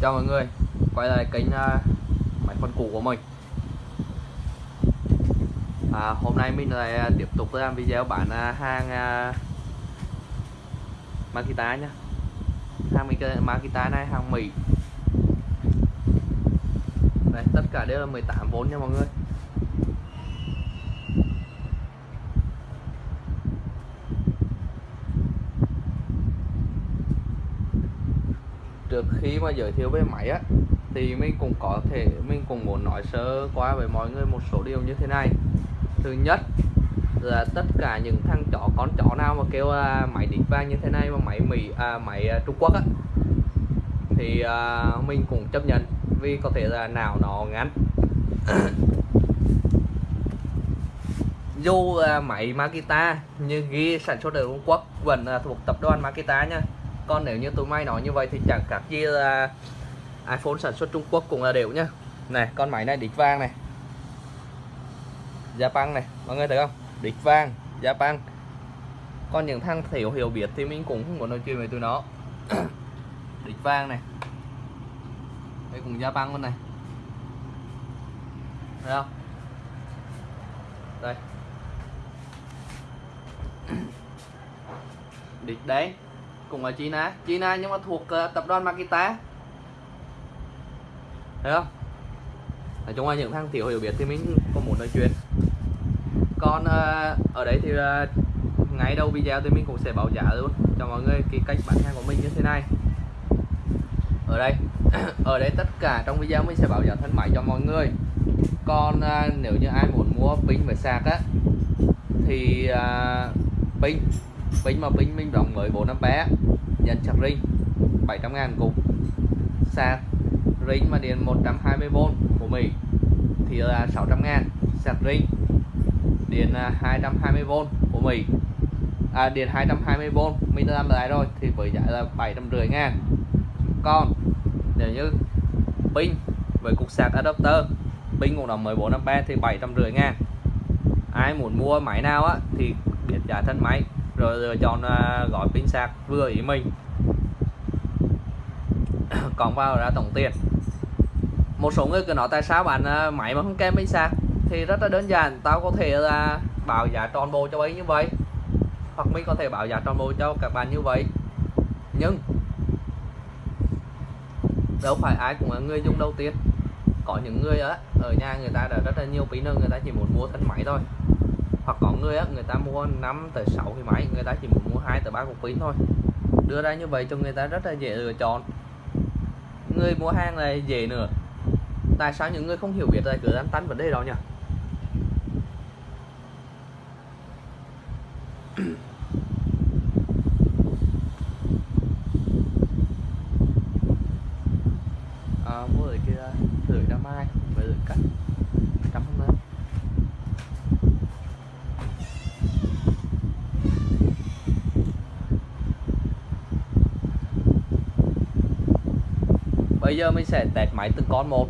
chào mọi người quay lại kênh uh, máy phân cũ của mình. À, hôm nay mình lại à, tiếp tục làm video bán uh, hàng uh, Makita nhé hàng Makita này hàng Mỹ. Đây tất cả đều là 18V nha mọi người. Trước khi mà giới thiệu về máy á thì mình cũng có thể mình cũng muốn nói sơ qua với mọi người một số điều như thế này. Thứ nhất là tất cả những thằng chó con chó nào mà kêu à, máy đít vang như thế này mà máy mỹ à, máy à, Trung Quốc á thì à, mình cũng chấp nhận vì có thể là nào nó ngắn. Dù à, máy Makita như ghi sản xuất ở Trung Quốc vẫn à, thuộc tập đoàn Makita nha còn nếu như tụi may nói như vậy thì chẳng khác gì là iPhone sản xuất Trung Quốc cũng là đều nhá. Này, con máy này đít vang này. Japan này, mọi người thấy không? Đít vang Japan. Còn những thằng thiểu hiểu biết thì mình cũng không muốn nói chuyện với tụi nó. Đít vang này. Đây cùng Japan luôn này. Thấy không? Đây. Đít đấy cùng ở China China nhưng mà thuộc uh, tập đoàn Makita. Thấy không? Nói chung là những thằng tiểu hiểu biết thì mình có muốn nói chuyện. Còn uh, ở đấy thì uh, ngay đầu video thì mình cũng sẽ báo giá luôn cho mọi người cái cách bán hàng của mình như thế này. Ở đây ở đây tất cả trong video mình sẽ bảo giá thân máy cho mọi người. Còn uh, nếu như ai muốn mua pin về sạc á thì uh, pin pin mà pin minh rộng mới 4 bé. Nhận sạc ring 700 ngàn cục. Sạc ring mà điện 120V của Mỹ. Thì là 600 ngàn. Sạc ring điện à, 220V của Mỹ. À, điện 220V mình đã làm lại rồi thì với giá là 750 ngàn. Còn nếu như pin với cục sạc adapter pin cũng là 14A thì 750 ngàn. Ai muốn mua máy nào á thì biết giá thân máy rồi lựa chọn à, gói pin sạc vừa ý mình. Còn vào ra tổng tiền. Một số người cứ nói tại sao bạn à, máy mà không kèm pin sạc thì rất là đơn giản. Tao có thể là bảo giá tròn bộ cho ấy như vậy. Hoặc mình có thể bảo giá tròn bộ cho các bạn như vậy. Nhưng đâu phải ai cũng là người dùng đầu tiên. Có những người á, ở nhà người ta đã rất là nhiều pin người ta chỉ muốn mua thân máy thôi hoặc có người á, người ta mua 5 tới 6 cái máy, người ta chỉ muốn mua hai tới ba cục pin thôi. Đưa ra như vậy cho người ta rất là dễ lựa chọn. Người mua hàng này dễ nữa. Tại sao những người không hiểu biết lại cứ lăn tăn vấn đề đó nhỉ à, mua ở kia rưỡi đam mai với rưỡi cắt trăm hôm nay bây giờ mình sẽ test máy từng con một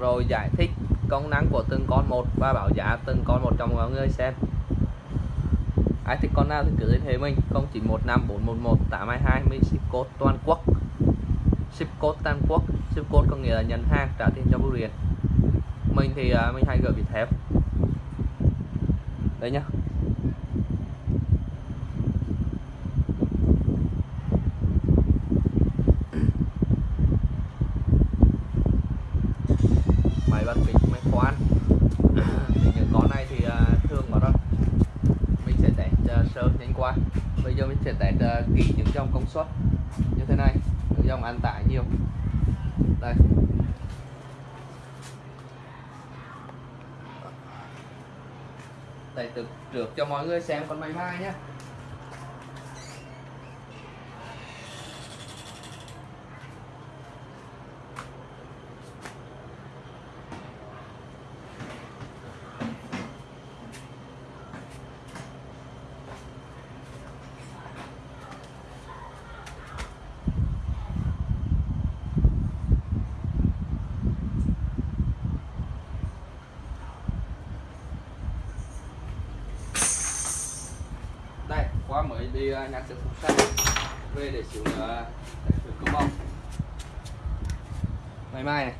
rồi giải thích công năng của từng con một và bảo giá từng con một trong mọi người xem. Ai thích con nào thì cứ liên hệ mình 0915 411 822 mình ship code toàn quốc. Ship code toàn quốc ship code có nghĩa là nhận hàng trả tiền cho bưu điện. Mình thì uh, mình hay gửi bị thép đây nhá máy bắt kính máy khoan thì những con này thì uh, thường có rồi mình sẽ test uh, sơ nhanh qua bây giờ mình sẽ test uh, kỹ những dòng công suất như thế này những dòng ăn tải nhiều. Đây. Đây, từ trước cho mọi người xem con máy mai nhé đây qua mới đi uh, nhặt được phục xanh về để xíu nữa để thử công bông. Máy mai này.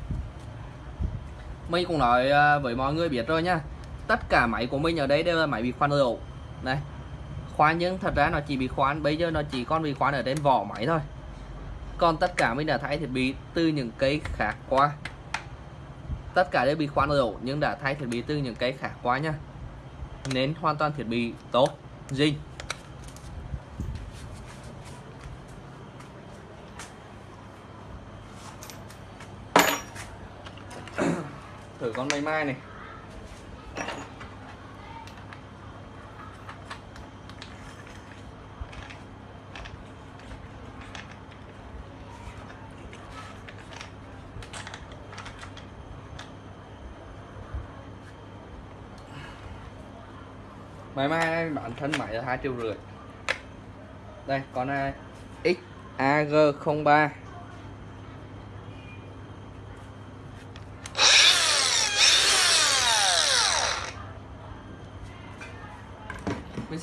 Mình cũng nói à, với mọi người biết rồi nhá tất cả máy của mình ở đây đều là máy bị khoan ổ. Này khoan nhưng thật ra nó chỉ bị khoan bây giờ nó chỉ còn bị khoan ở trên vỏ máy thôi. Còn tất cả mình đã thay thiết bị từ những cây khác qua. Tất cả đều bị khoan ổ nhưng đã thay thiết bị từ những cây khác qua nhá nên hoàn toàn thiết bị tốt dinh. Con mây mai này. Máy mai, bản thân máy là hai triệu rưỡi. Đây, con này XAG03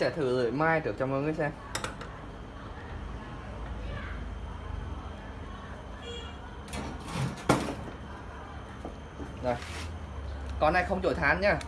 sẽ thử lưỡi mai trước cho mọi người xem. Rồi. Con này không chổi than nhá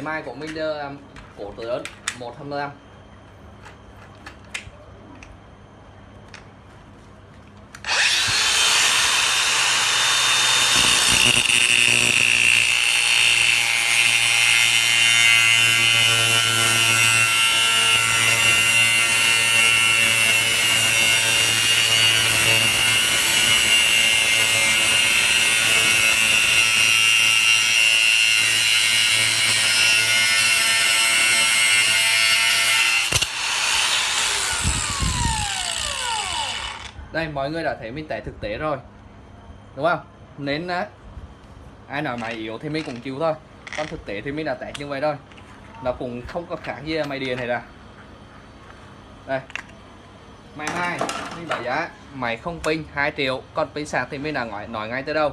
máy may của Minder um, cổ tử lớn 125 đây mọi người đã thấy mình test thực tế rồi. Đúng không? Nên á ai nói máy yếu thì mình cũng chịu thôi. Còn thực tế thì mình đã test như vậy thôi nó cũng không có khác gì máy điện này là đây. Máy mai. Mình bảo giá máy không pin 2 triệu. Còn pin sạc thì mình đã nói, nói ngay tới đâu?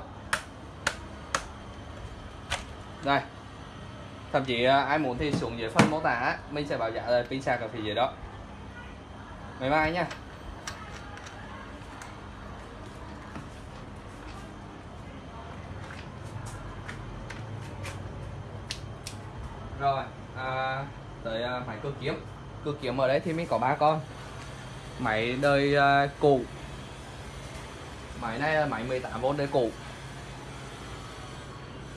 Đây. Thậm chí à, ai muốn thì xuống dưới phần mô tả mình sẽ bảo giá là pin sạc ở phía dưới đó. Mày mai nha. Rồi à, tới à, máy cơ kiếm. Cơ kiếm ở đây thì mình có ba con. Máy đời à, cũ máy này là máy 18V đời cũ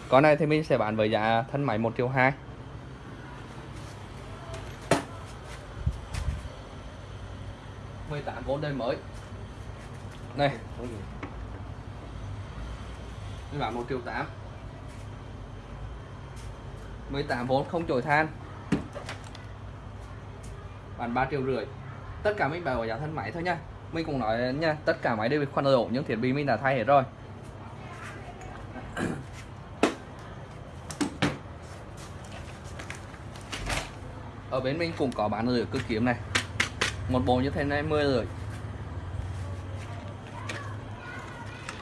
con này thì mình sẽ bán với giá thân máy 1 triệu 2 18V đời mới. Này. Mình bán 1 triệu 8 18V không chổi than. Bán 3 triệu rưỡi. Tất cả mình bảo giá thân máy thôi nha. Mình cũng nói nha, tất cả máy đều bị khoan đổ những thiết bị mình đã thay hết rồi. Ở bên mình cũng có bán rưỡi cực kiếm này. Một bộ như thế này 10 rưỡi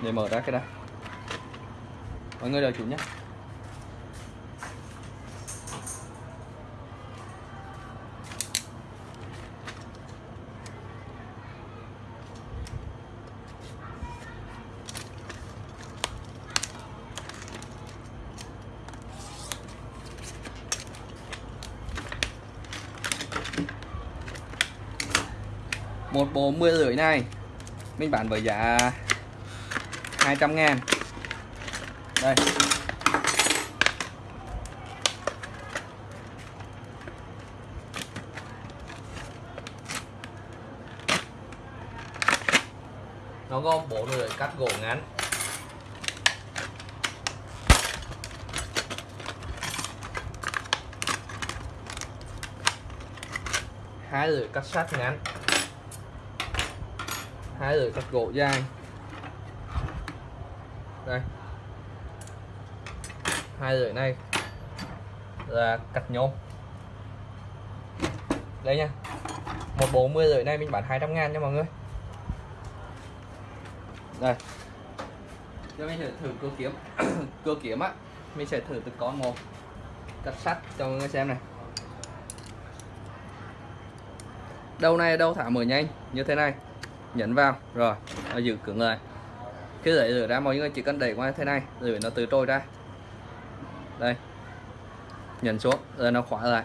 để mở ra cái đây mọi người đợi chủ nhé một 10 rưỡi này. Mình bán với giá 200 ngàn. Đây. Nó có bộ lưỡi cắt gỗ ngắn. Hai lưỡi cắt sắt ngắn hai được cắt gỗ dai. Đây. Hai rưỡi này là cắt nhôm. Đây nha. Một bộ 10 rưỡi này mình bán 200 ngàn nha mọi người. Đây. Cho mình sẽ thử cơ kiếm. Cơ kiếm á, mình sẽ thử từ con một. Cắt sắt cho mọi người xem này. Đầu này đâu thả mở nhanh. Như thế này nhấn vào. Rồi, nó giữ cứng lại khi đẩy rửa ra, mọi người chỉ cần đẩy qua thế này rồi nó từ trôi ra. Đây, nhấn xuống, rồi nó khóa lại.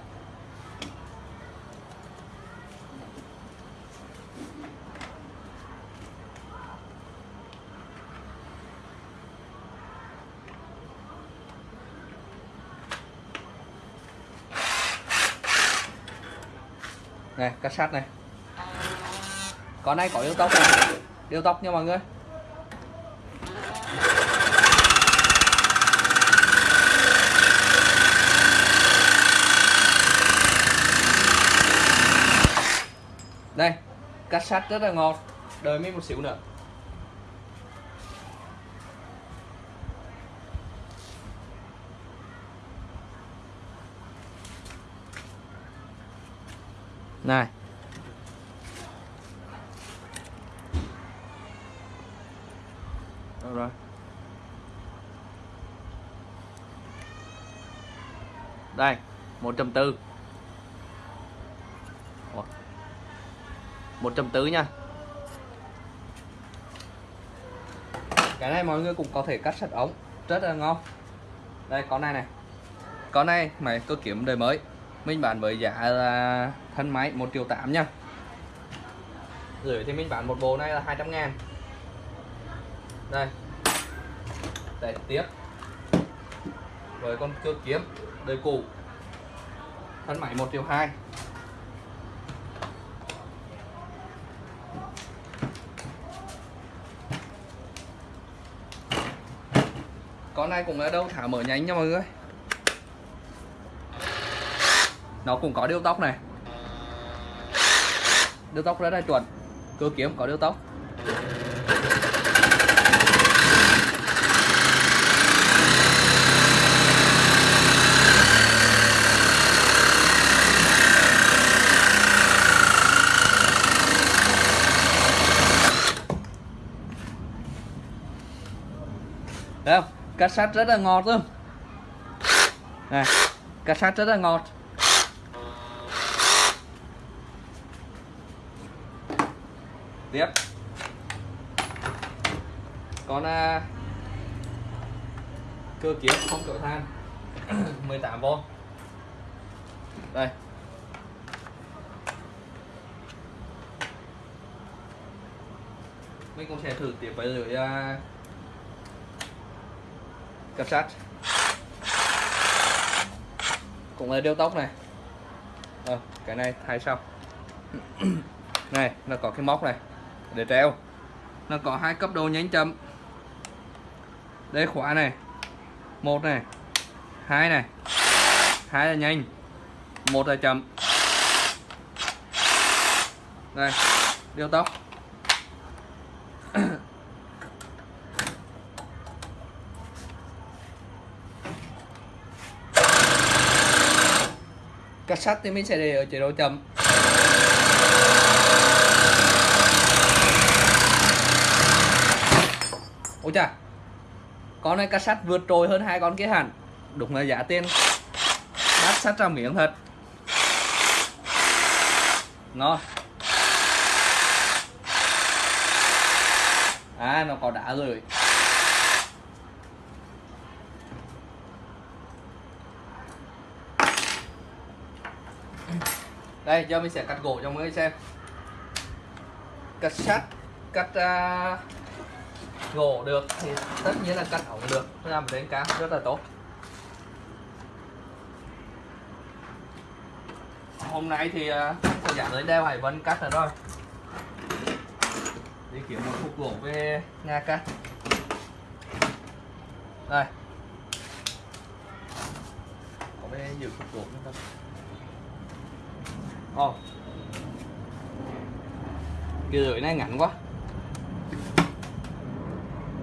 Này, cắt sắt này con này có điêu tóc này điều tóc nha mọi người. Đây, cắt sắt rất là ngon đợi mình một xíu nữa. Này Đâu rồi đây 1.4 1.4 nha. Cái này mọi người cũng có thể cắt sạch ống. Rất là ngon. Đây, con này này. Con này mày, tôi kiếm đời mới. Mình bán với giá là thân máy 1 triệu 8 nha. Rồi thì mình bán một bộ này là 200 ngàn. Đây. Để tiếp. Với con cưa kiếm, đời cũ thân máy 1 triệu 2 con này cũng ở đâu thả mở nhánh nha mọi người. Nó cũng có điêu tóc này. Điêu tóc rất là chuẩn. Cơ kiếm có điêu tóc. Cá sát rất là ngọt luôn Này cá sát rất là ngọt. Tiếp. Con à, Cơ kiếm không chổi than. 18V Đây. Mình cũng sẽ thử tiếp với lưỡi uh, cặp sắt. Cũng là đeo tóc này. À, cái này thay sau này nó có cái móc này. Để treo. Nó có hai cấp độ nhánh chậm. Đây khóa này. Một này. Hai này. Hai là nhanh. Một là chậm. Đây đeo tóc cắt sắt thì mình sẽ để ở chế độ chậm ôi chà. Con này cắt sắt vượt trội hơn hai con kia hẳn. Đúng là giá tiền. Đắt sắt ra miệng thật. Ngon. À nó có đá rồi. Đây giờ mình sẽ cắt gỗ cho mọi người xem. Cắt sắt cắt uh, gỗ được thì tất nhiên là cắt ống được. Làm đến cá rất là tốt. Hôm nay thì à, uh, thời gian đeo hải vân cắt rồi thôi. đi kiếm một khúc gỗ về nhà cắt. Đây. Có bên nhiều khúc gỗ nữa không? Ồ. Oh. cái lưỡi này ngắn quá.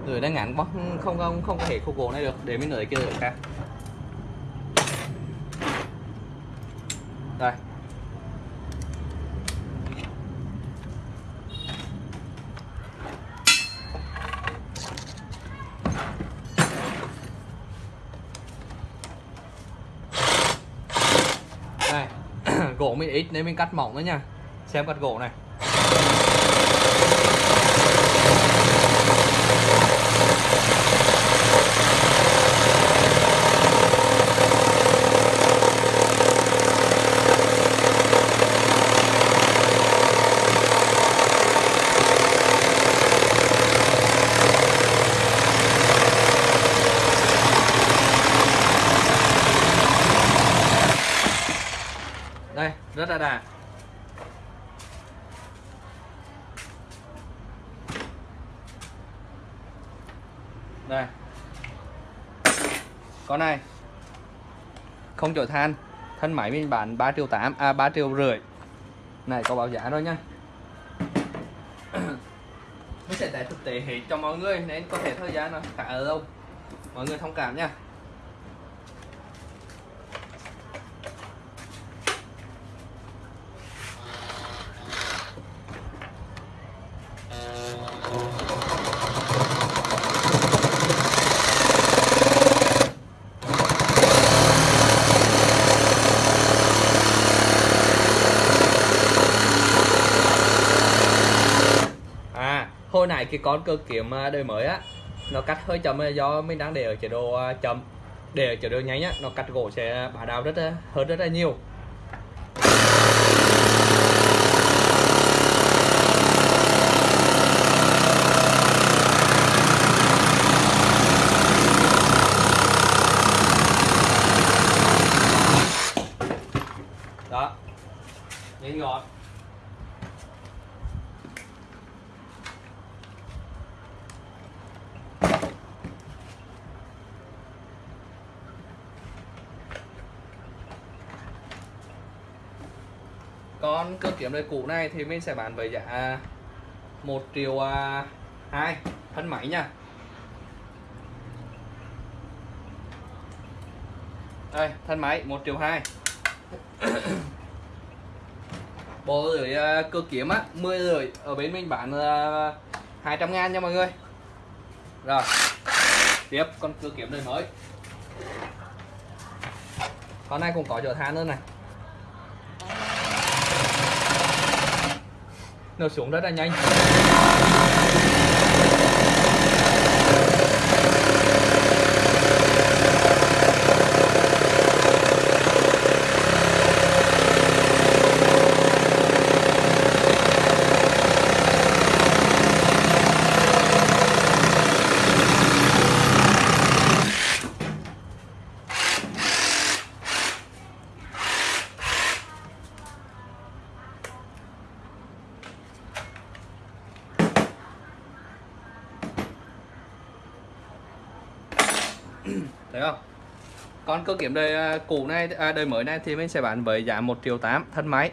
Lưỡi này ngắn quá. Không không không có thể khô gỗ này được. Để mình lưỡi kia lưỡi khác đây. Ít nên mình cắt mỏng nữa nha. Xem cắt gỗ này. Ra đà. Đây. Con này. Không chổi than. Thân máy mình bán 3 triệu 8 à 3 triệu rưỡi. Này, có báo giá rồi nha mình sẽ test thực tế hết cho mọi người, nên có thể thời gian nó khá ở đâu mọi người thông cảm nha cái con cơ kiếm à, đời mới á, nó cắt hơi chậm do mình đang để ở chế độ à, chậm, để ở chế độ nhanh á, nó cắt gỗ sẽ bả đào rất à, hơn rất là nhiều đó nhanh gọn Còn cơ kiếm đời cũ này thì mình sẽ bán với giá 1 triệu à, 2 thân máy nha. Đây, thân máy 1 triệu 2 Bộ rưỡi à, cơ kiếm á, 10 rưỡi Ở bên mình bán à, 200 ngàn nha mọi người. Rồi. Tiếp con cơ kiếm đời mới. Con này cũng có chỗ than nữa này. Nó xuống rất là nhanh thấy không Vâng, còn cơ kiếm đời à, cũ này à, đời mới này thì mình sẽ bán với giá 1 triệu 8 thân máy.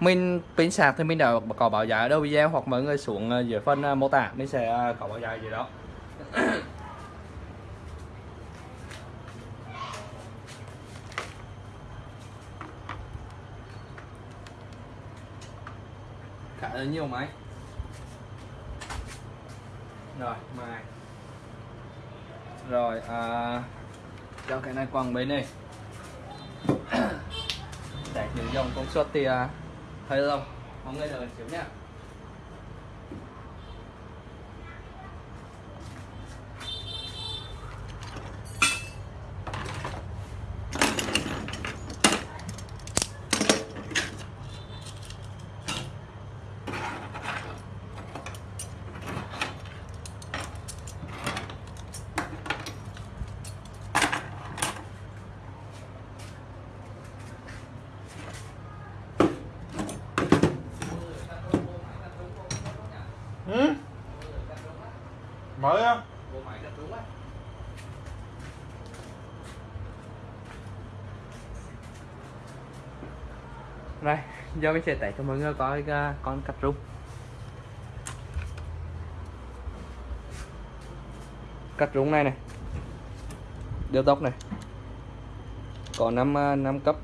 Mình pin sạc thì mình đã có báo giá ở đâu video? Hoặc mọi người xuống à, dưới phần à, mô tả mình sẽ có báo giá gì đó. Khá là nhiều máy. Rồi mai rồi à, cho cái này quăng bên này để những dòng công suất thì thấy hơi lâu mọi người đợi xíu nha Ừ? Mới á? bộ máy đặt đúng á Đây, giờ mình sẽ test cho mọi người coi à, con cặp rung. Cắt rung này này. Điều tốc này. Có 5, 5 à, cấp.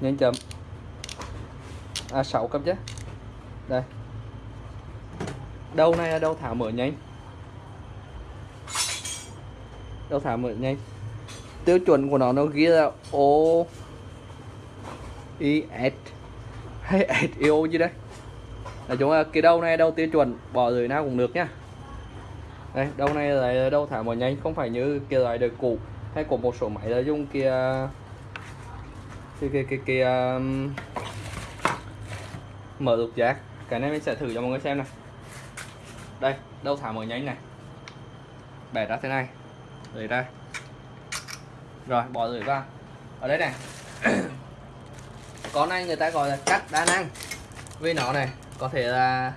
Nhanh chậm. À 6 cấp chứ. Đây. Đầu này là đầu thả mở nhanh. Đầu thả mở nhanh. Tiêu chuẩn của nó nó ghi là O IS hay SEO gì đấy? Là chúng là cái đầu này đầu tiêu chuẩn bỏ dưới nào cũng được nhá. Đây đầu này là đầu thả mở nhanh không phải như kia loại đời cũ hay của một số máy là dùng kia kia kia kia, kia um, mở lục giác. Cái này mình sẽ thử cho mọi người xem này đây đâu thả mở nhanh này. Bẻ ra thế này. Lấy ra. Rồi bỏ rưỡi vào. Ở đây này. con này người ta gọi là cắt đa năng. Vì nó này có thể là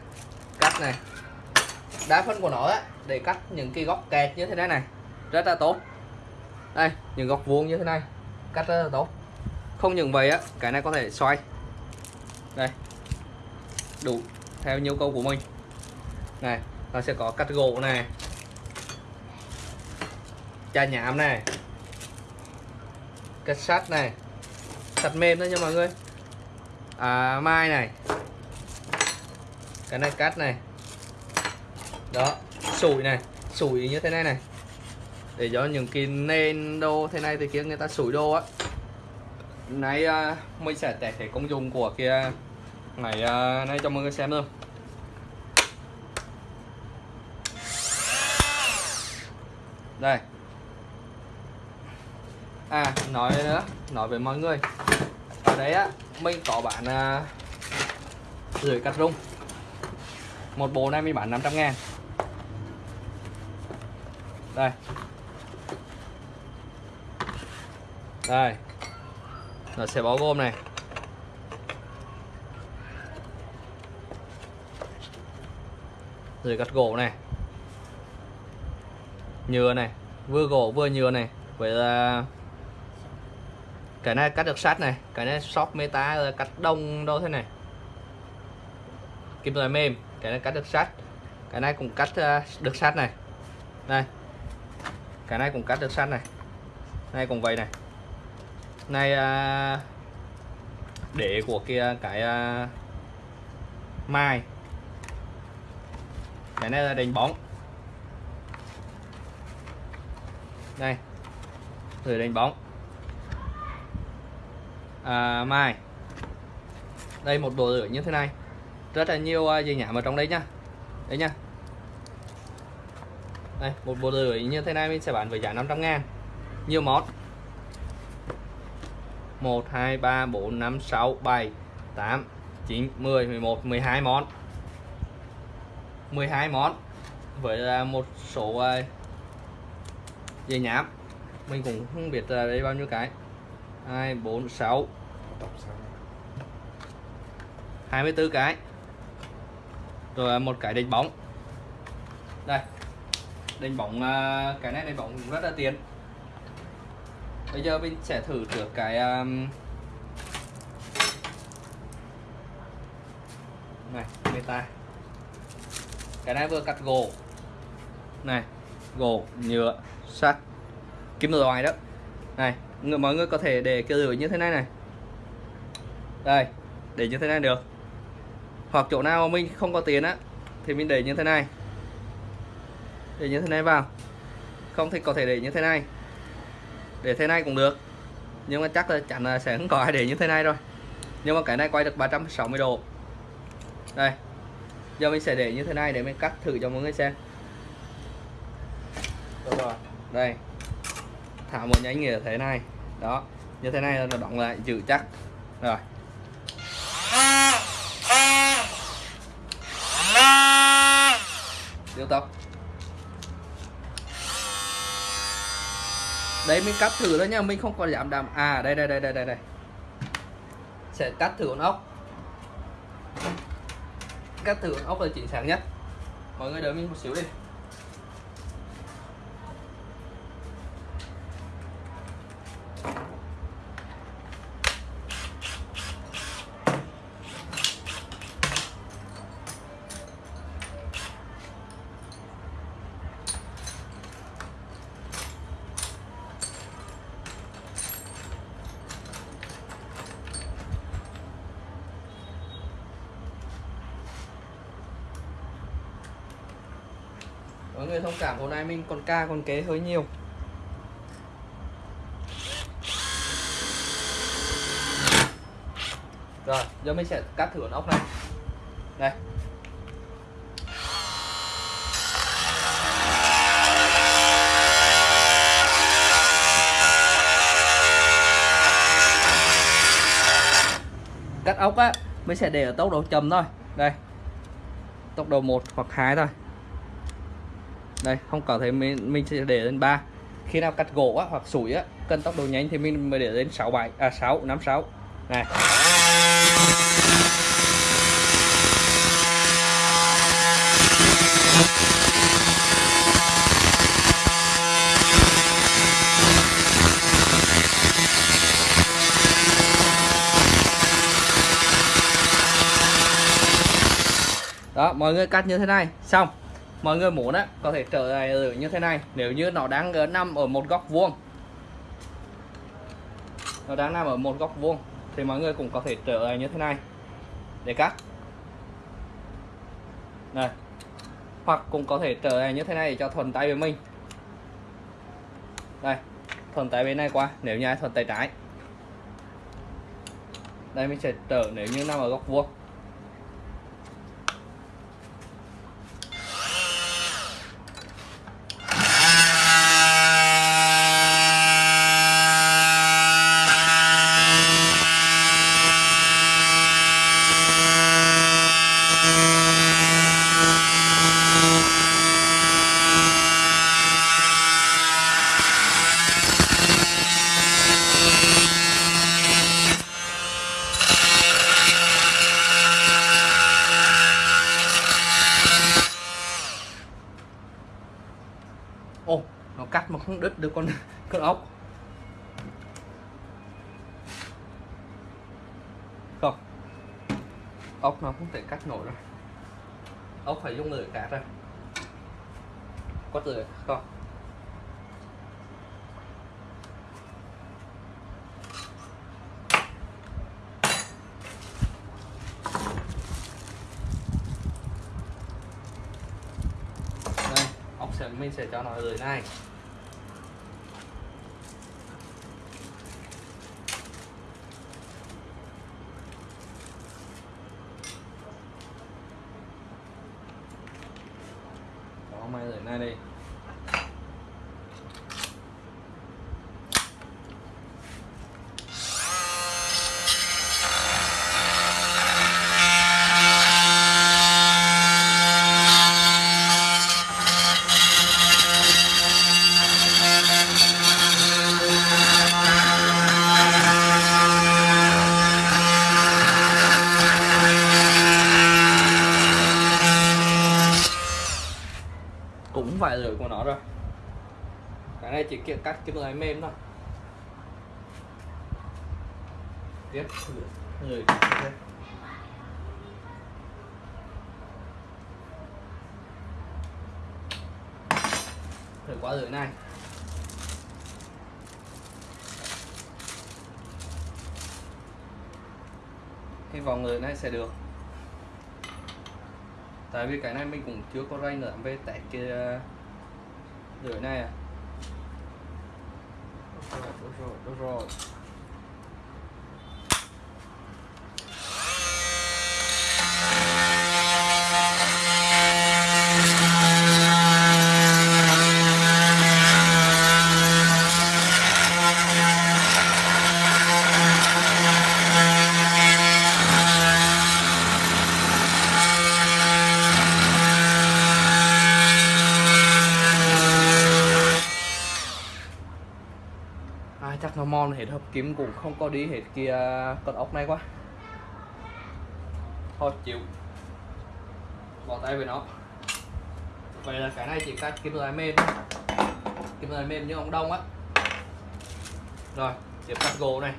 cắt này đa phân của nó ấy, để cắt những cái góc kẹt như thế này này rất là tốt. Đây những góc vuông như thế này cắt rất là tốt. Không những vậy á cái này có thể xoay. Đây đủ theo nhu cầu của mình. Này nó sẽ có cắt gỗ này chà nhám này cắt sắt này. Sắt mềm thôi nha mọi người à, mai này. Cái này cắt này. Đó sủi này. Sủi như thế này này. Để cho những cái nền đô thế này thì kia người ta sủi đô á. Nay uh, à, mình sẽ test thể công dụng của kia. Này uh, à, nay cho mọi người xem luôn đây. À nói nữa nói với mọi người. Ở đấy á mình có bán uh, rưỡi cắt rung. Một bộ này mình bán 500 ngàn. Đây. Đây. Nó sẽ bao gồm này. Rồi cắt gỗ này. Nhựa này. Vừa gỗ vừa nhựa này. Vậy là cái này cắt được sắt này, cái này shop meta là cắt đông đâu thế này. Kim loại mềm, cái này cắt được sắt cái này cũng cắt ờ, được sắt này. Đây. Cái này cũng cắt được sắt này. Này cũng vậy này. Này ờ, để của kia, cái ờ, mai. Cái này là đánh bóng. Đây. Rồi đánh bóng à, mai. Đây một bộ rửa như thế này. Rất là nhiều uh, dây nhảm ở trong đấy nhá. Đấy nhá. Đây một bộ rửa như thế này mình sẽ bán với giá 500 ngàn. Nhiều món. 1 2 3 4 5 6 7 8 9 10 11 12 món. 12 món với à, một số à, dây nhám. Mình cũng không biết là đây bao nhiêu cái. 2 4 6 24 cái. Rồi à, một cái đánh bóng. Đây. Đánh bóng à, cái này đánh bóng rất là tiền. Bây giờ mình sẽ thử trước cái à, này meta cái này vừa cắt gỗ. Này, gỗ, nhựa, sắt. Kim loại đó. Này mọi người có thể để cái lưỡi như thế này này đây để như thế này được. Hoặc chỗ nào mà mình không có tiền á thì mình để như thế này. Để như thế này vào. Không thì có thể để như thế này. Để thế này cũng được. Nhưng mà chắc là chắn là sẽ không có ai để như thế này rồi. Nhưng mà cái này quay được 360 độ. Đây. Giờ mình sẽ để như thế này để mình cắt thử cho mọi người xem. Rồi. Đây. Thả một nhánh như thế này. Đó. Như thế này là nó đóng lại giữ chắc. Rồi điều tốc đấy, mình cắt thử đó nha, mình không còn giảm đàm à đây đây đây đây đây đây. Sẽ cắt thử con ốc. Cắt thử con ốc là chính xác nhất. Mọi người đợi mình một xíu đi mọi hôm nay mình còn ca, còn kế hơi nhiều. Rồi, giờ mình sẽ cắt thử con ốc này. Đây. Cắt ốc á, mình sẽ để ở tốc độ chậm thôi. Đây. Tốc độ 1 hoặc 2 thôi đây không có thể mình mình sẽ để lên 3 khi nào cắt gỗ á, hoặc sủi á cân tốc độ nhanh thì mình mới để lên 6 7 à 6 5 6 này. Đó mọi người cắt như thế này. Xong mọi người muốn á, có thể trở lại ở như thế này, nếu như nó đang ở nằm ở một góc vuông. Nó đang nằm ở một góc vuông, thì mọi người cũng có thể trở lại như thế này. Để cắt. Này. Hoặc cũng có thể trở lại như thế này để cho thuận tay với mình. Đây, thuận tay bên này qua, nếu như ai thuận tay trái. Đây, mình sẽ trở nếu như nằm ở góc vuông ô nó được con con ốc. Không. Ốc nó không thể cắt nổi rồi ốc phải dùng lưỡi cắt ra. Có lưỡi không? Đây, ốc sẽ, mình sẽ cho nó lưỡi này đó mày dưới này đi cũng phải lưỡi của nó rồi cái này chỉ kia cắt cái lưỡi mềm thôi. Tiếp. Người thử quá rồi này. Cái vòng người này sẽ được. Tại vì cái này mình cũng chưa có ray nữa về tại kia rưỡi này à. Đúng rồi, đúng rồi, đúng rồi. À, chắc nó mòn hết hợp kim cũng không có đi hết kia con ốc này quá. Thôi chịu. Bỏ tay về nó. Vậy là cái này chỉ cắt kim loại mềm kim loại mềm như ông đông á. Rồi tiếp cắt gỗ này.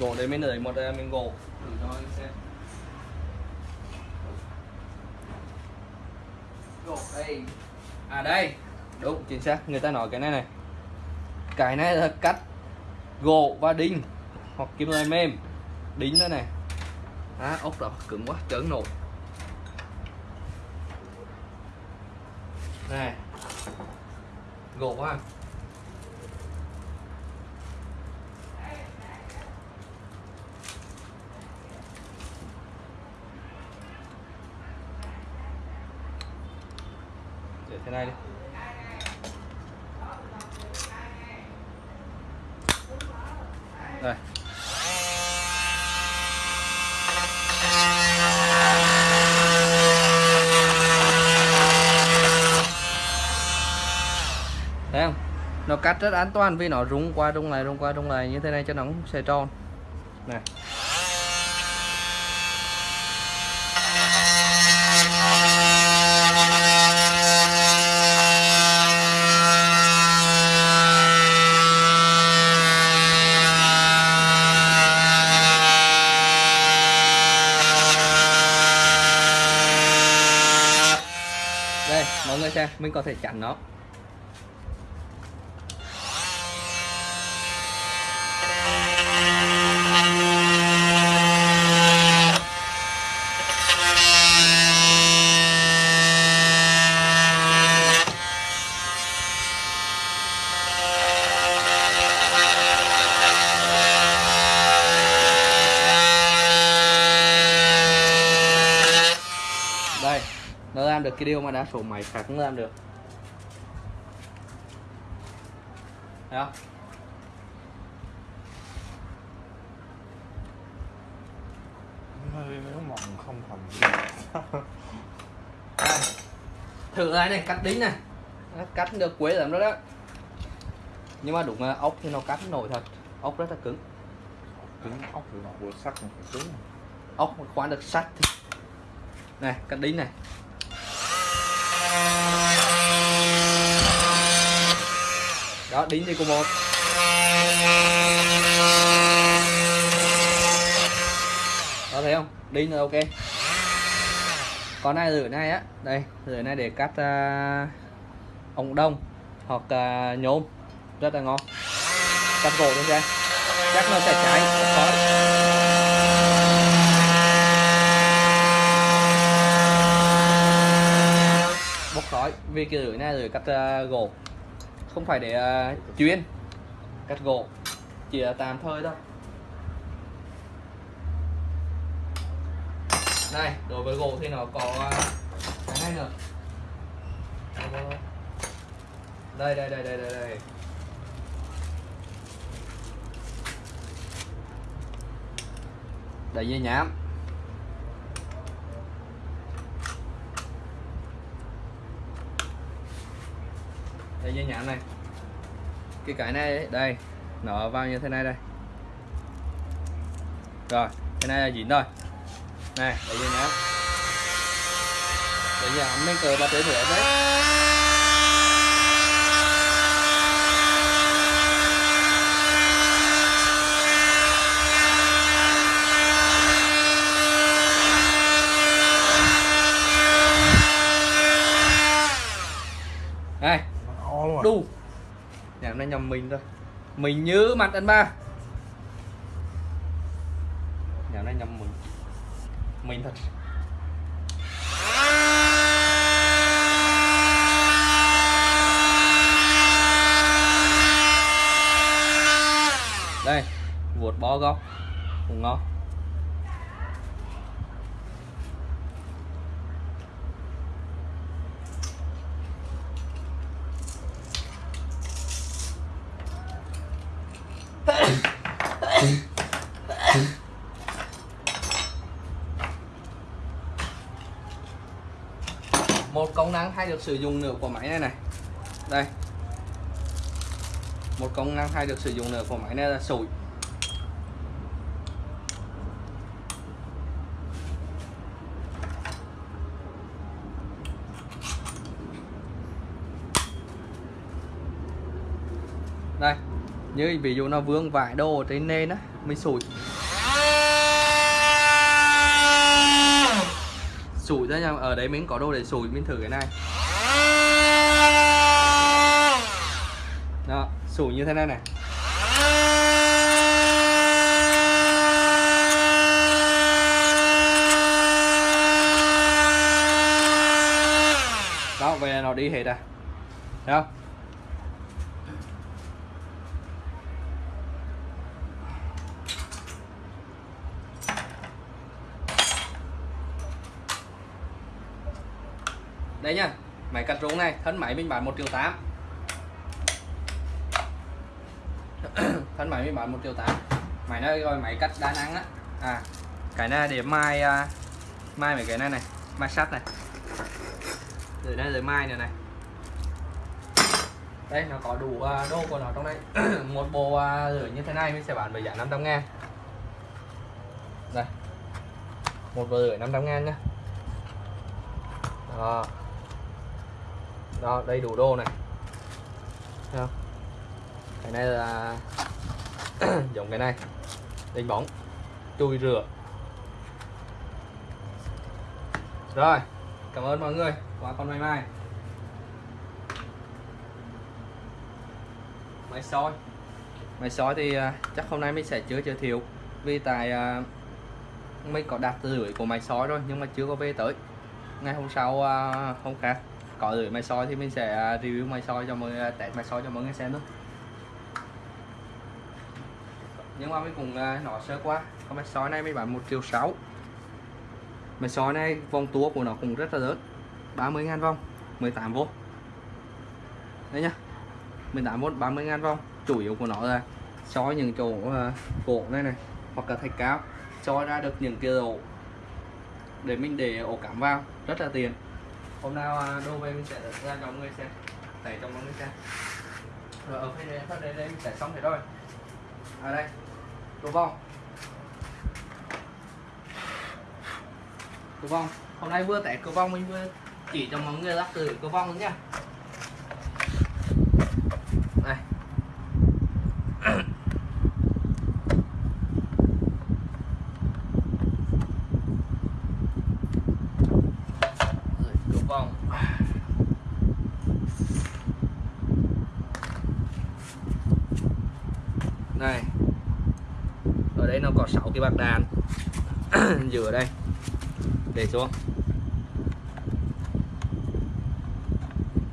Gỗ đây mới nới một uh, miếng gỗ thử cho anh xem gỗ đây à đây. Đúng, chính xác. Người ta nói cái này này. Cái này là cắt gỗ và đinh hoặc kim loại mềm. Đính nữa này. Á ốc đó, cứng quá chấn nổi này. Gỗ quá. Này đi. Đây. Thấy không? Nó cắt rất an toàn vì nó rung qua rung lại, rung qua rung lại. Như thế này cho nó không sẽ tròn. Này đây mọi người xem mình có thể chặn nó đây nó làm được cái điều mà đa số máy khác không làm được. Thấy không? Nếu mỏng không thành đây. thử cái này cắt đính này. Nó cắt được quế lắm đó đó. Nhưng mà đúng là ốc thì nó cắt nổi thật. Ốc rất là cứng. Cứng ốc thì nó búa sắt nó phải cứng. Ốc mà khoan được sắt thì này cắt đính này đó đính thì cô một. Đó thấy không? Đính là ok. Con này rửa này á. Đây rửa này để cắt uh, ống đông hoặc uh, nhôm. Rất là ngon. Cắt gỗ luôn ra chắc nó sẽ cháy. Không khói bốc khói. Vì cái rửa này rửa cắt uh, gỗ không phải để uh, chuyên. Cắt gỗ. Chỉ là tạm thời thôi. Đây đối với gỗ thì nó có ờ, cái này nữa. Đây đây đây đây đây đây. Đây dây nhám. Đây dây nhãn này. Cái cái này ấy, đây nó vào như thế này đây. Rồi cái này là dính rồi. Này đây dây nhãn. Dây giờ mình cờ ba tới nữa đấy đây o luôn à đu nó nhầm mình thôi. Mình nhớ mặt anh ba nhà này nhầm mình. Mình thật. Đây, vuột bó góc cũng ngon một công năng hay được sử dụng nữa của máy này này. Đây. Một công năng hay được sử dụng nữa của máy này là sủi. Đây, như ví dụ nó vương vải đồ ở trên nền á, mình sủi. Sủi ra nha ở đấy mình có đồ để sủi, mình thử cái này. Sủ như thế này này. Đó về nó đi hết à. Thấy không? Đây nhá máy cắt rốn này, thân máy mình bán 1 triệu 8 thân máy mới bán 1 triệu 8 máy nó gọi máy cắt đa năng á. À cái này để mai uh, mai mấy cái này này mai sắt này. Rồi đây rồi mai này này. Đây nó có đủ à, uh, đô của nó trong đây. Một bộ uh, rửa như thế này mình sẽ bán với giá 500 ngàn. Đây. Một bộ rửa 500 ngàn nhá. Đó. Đó đây đủ đô này. Thấy không? cái này là dùng cái này. Đánh bóng chui rửa. Rồi, cảm ơn mọi người. Quá con mai mai. Máy soi. Máy soi thì à, chắc hôm nay mình sẽ chưa giới thiệu vì tại à, mình có đặt lưỡi của máy soi rồi, nhưng mà chưa có về tới. Ngày hôm sau à, hôm khác có lưỡi máy soi thì mình sẽ review máy soi cho mọi người test máy soi cho mọi người xem nữa nhưng mà mới cùng nó sơ qua. Con máy soi này mới bán một triệu sáu. Máy soi này vòng tua của nó cũng rất là lớn. 30 ngàn vòng 18V đấy nhá. 18V 30 ngàn vòng. Chủ yếu của nó là soi những chỗ uh, cổ này này hoặc là thạch cao. Soi ra được những cái ổ để mình để ổ cảm vào. Rất là tiền hôm nào à, đô về mình sẽ ra cho mọi người xem. Tẩy cho mọi người xem. Rồi ở phía đây, phía đây, đây mình sẽ xong thế thôi ở à, đây đồ vòng đồ vong hôm nay vừa test cửa vong mình vừa chỉ cho mọi người lắp từ cửa vong nữa nha này cửa vong này ở đây nó có 6 cái bạc đàn. Giữa đây. Để xuống.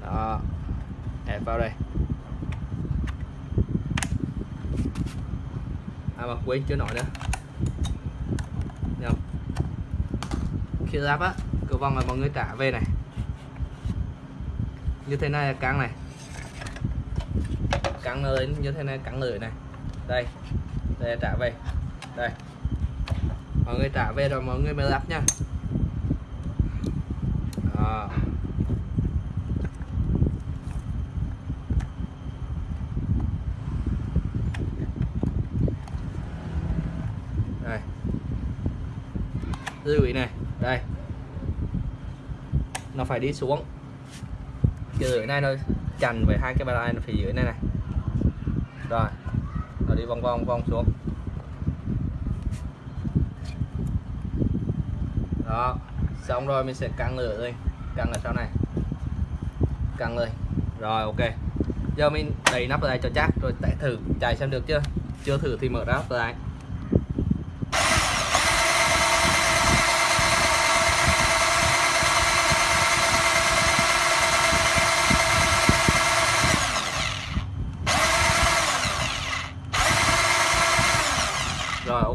Đó. Ép vào đây. À mà quên chưa nói nữa. Nhầm. Khi lắp á cửa vòng là mọi người trả về này. Như thế này là căng này. Căng lên như thế này căng lưỡi này. Đây. Đây, trả về mọi người trả về rồi, mọi người mới lắp nha. À. đây. Lưu ý này, đây. Nó phải đi xuống. Cái dưới này nó chành với hai cái bàn này nó phải dưới này này. Rồi. Nó đi vòng vòng vòng xuống đó xong rồi, mình sẽ căng lửa lên căng ở sau này. Căng lên rồi, ok. Giờ mình đẩy nắp lại cho chắc, rồi test thử. Chạy xem được chưa? Chưa thử thì mở nắp lại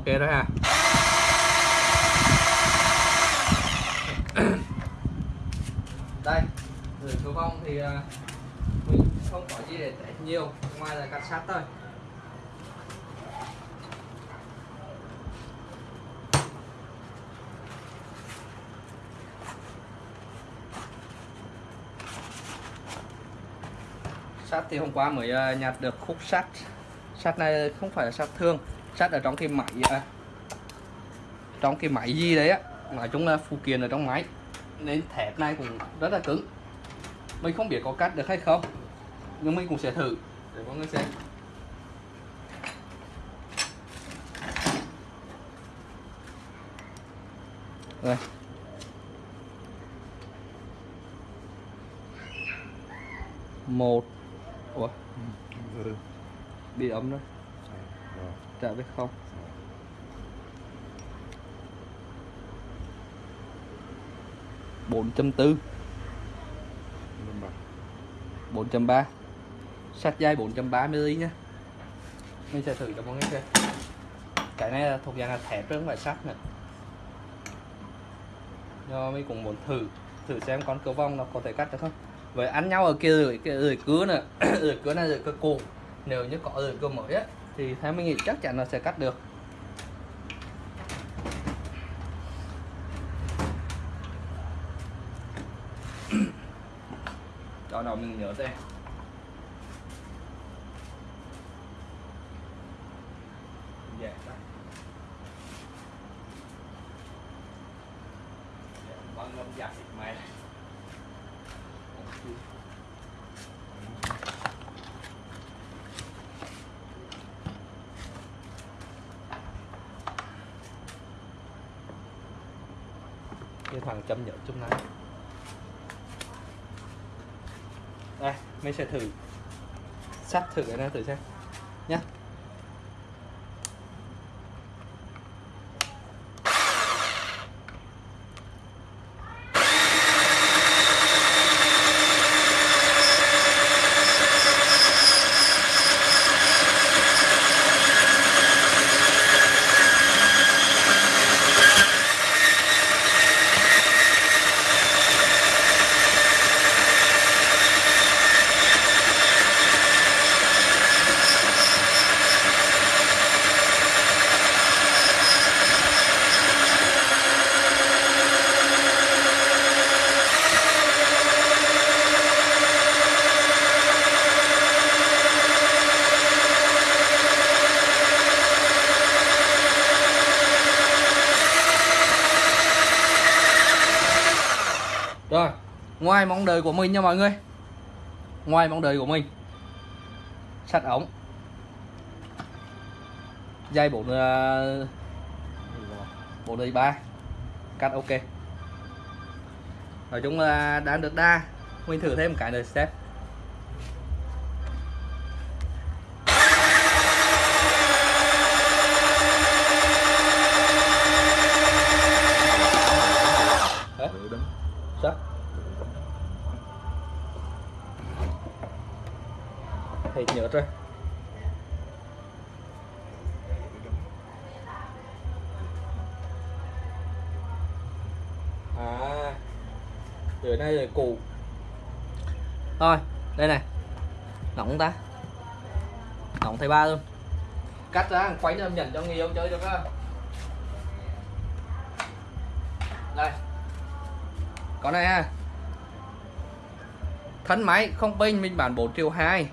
ok rồi ha đây từ cửa vong thì à, mình không có gì để test nhiều ngoài sắt thôi sắt thì hôm qua mới ờ, nhặt được khúc sắt. Sắt này không phải là sắt thương, sắt ở trong cái máy ờ, trong cái máy gì đấy á. Nói chung là phụ kiện ở trong máy. Nên thép này cũng rất là cứng. Mình không biết có cắt được hay không, nhưng mình cũng sẽ thử để mọi người xem. Đây. Một. Ủa? Ừ. bị ấm rồi Rồi. trả biết không? Bốn chấm tư. Minh bạch. 4.3 sắt dây 4.3 nhé mình sẽ thử cho mọi người xem. Cái này là thuộc dạng là thép chứ không phải sắt nữa. Do mình cũng muốn thử thử xem con cưa vong nó có thể cắt được không. Với ăn nhau ở kia rồi cái rồi cứa nữa. Rồi cứa này rồi cưa cũ nếu như có rồi cưa mới á, thì theo mình nghĩ chắc chắn là sẽ cắt được. Cho đầu mình nhớ xem dạ con ngâm giặt thịt mày cái chung này. Đây mình sẽ thử. Sắt thử cái này thử xem nhá Rồi, ngoài mong đợi của mình nha mọi người. Ngoài mong đợi của mình. Sắt ống. Dây 4 4 đời ba. Cắt, ok. Nói chung là đang được đa. Mình thử thêm một cái nữa xem Thầy nhớ rồi À từ đây là cụ. Thôi, Đây này. Nóng ta. Nóng thầy ba luôn. Cắt ra, quay cho nhận cho người yêu chơi được không Đây. Con này ha. Thân máy không pin, mình bán 4 triệu 2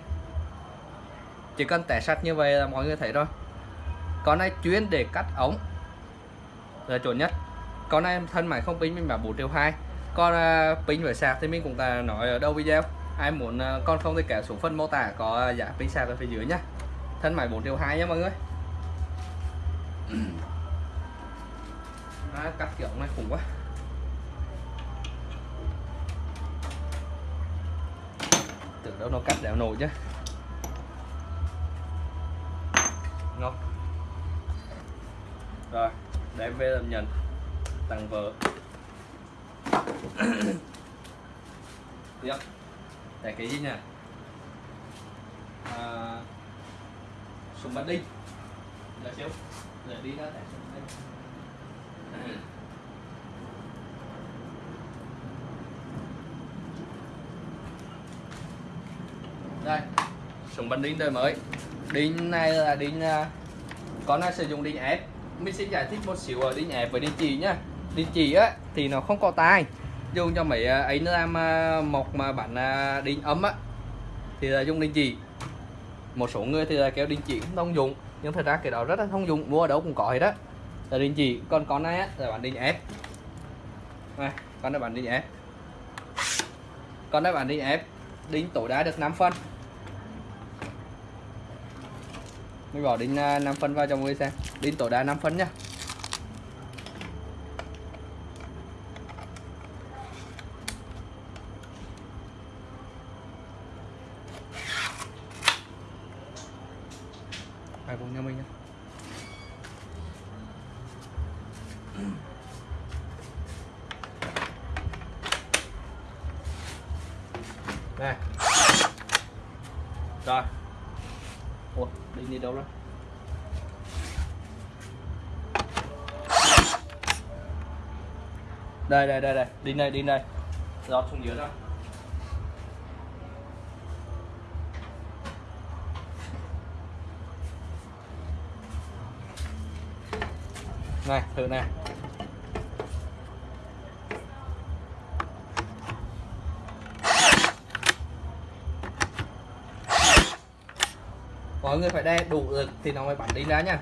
chỉ cần tẻ sắt như vậy là mọi người thấy rồi. Con này chuyên để cắt ống. Là chuẩn nhất. Con này thân máy không pin mình bảo 4 triệu 2 Con uh, pin với sạc thì mình cũng đã nói ở đâu video. Ai muốn uh, con không thì kéo xuống phần mô tả có à, giá pin sạc ở phía dưới nhá. Thân máy 4 triệu 2 nhá mọi người. À, Cắt kiểu này khủng quá. Tưởng đâu nó cắt đéo nổi chứ ngon rồi đem về làm nhận tặng vợ. Tiếp. Để cái gì nha? À, súng bắn đinh. Là chiếu để đi ra tại đây súng bắn đinh đời mới đinh này là đinh à, con này sử dụng đinh ép mình sẽ giải thích một xíu ở đinh ép với đinh chỉ nhá. Đinh chỉ á thì nó không có tai. Dùng cho mấy à, ấy nó làm một mà bản à, đinh ấm á thì là dùng đinh chỉ. Một số người thì là kéo đinh chỉ không thông dụng nhưng thật ra cái đó rất là thông dụng mua ở đâu cũng có hết đó là đinh chỉ còn con này á là bản đinh ép này con này bản đinh ép con này bản đinh ép đinh tối đa được 5 phân. Mình bỏ đinh à, 5 phân vào cho mọi người xem đinh tối đa 5 phân nhá ai cùng nhau mình nhá này rồi ủa đi đi đâu rồi đây đây đây đây. Đi đây đi đây. Rót xuống dưới rồi này, thử này mọi người phải đe đủ lực thì nó mới bắn đi ra nha.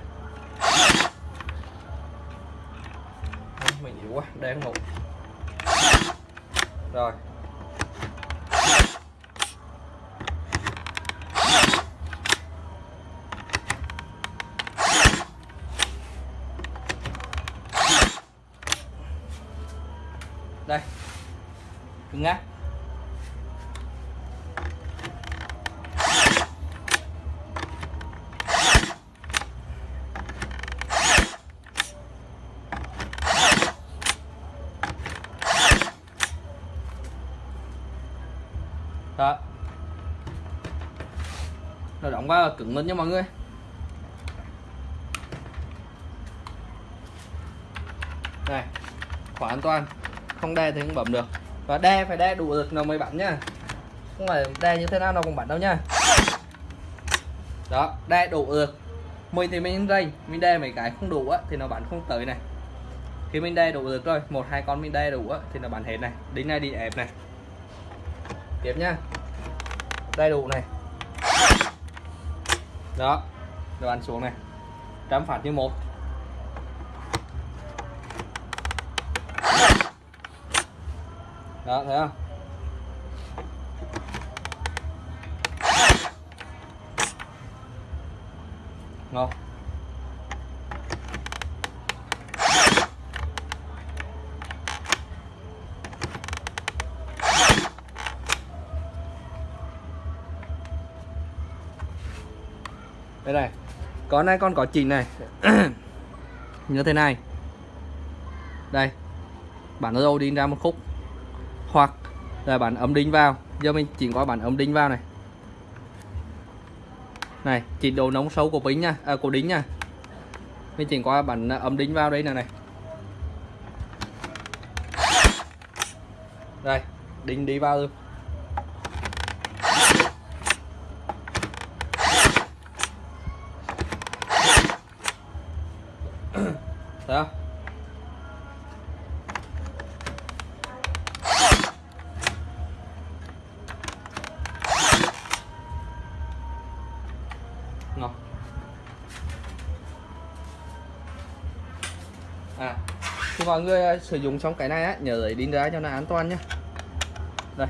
Mình yếu quá, đe không ngủ rồi. Đây. Cứng ngắc đó nó là cứng luôn nha mọi người. Này khóa an toàn. Không đe thì không bấm được. Và đe phải đe đủ lực nó mới bắn nhá không phải đe như thế nào nó cũng bắn đâu nhá đó, đe đủ lực. Mình thì mình rây mình đe mấy cái không đủ á, thì nó bắn không tới này. Khi mình đe đủ lực rồi, một, hai con mình đe đủ á, thì nó bắn hết này. Đính này đi ép này. Tiếp nhá đầy đủ này đó rồi ăn xuống này. Trăm phạt như một. Đó thấy không ngon đây này con này con có chỉnh này. Như thế này. Đây. Bản ô đi ra một khúc. Hoặc là bản ấm đinh vào. Giờ mình chỉnh qua bản ấm đinh vào này. Này chỉnh độ nóng sâu của bính nha. À, của đính nha. Mình chỉnh qua bản à, ấm đinh vào đây nè này. Đây đinh đi vào. luôn mọi người ờ, sử dụng xong cái này á, nhớ lấy đinh ra cho nó an toàn nhé đây.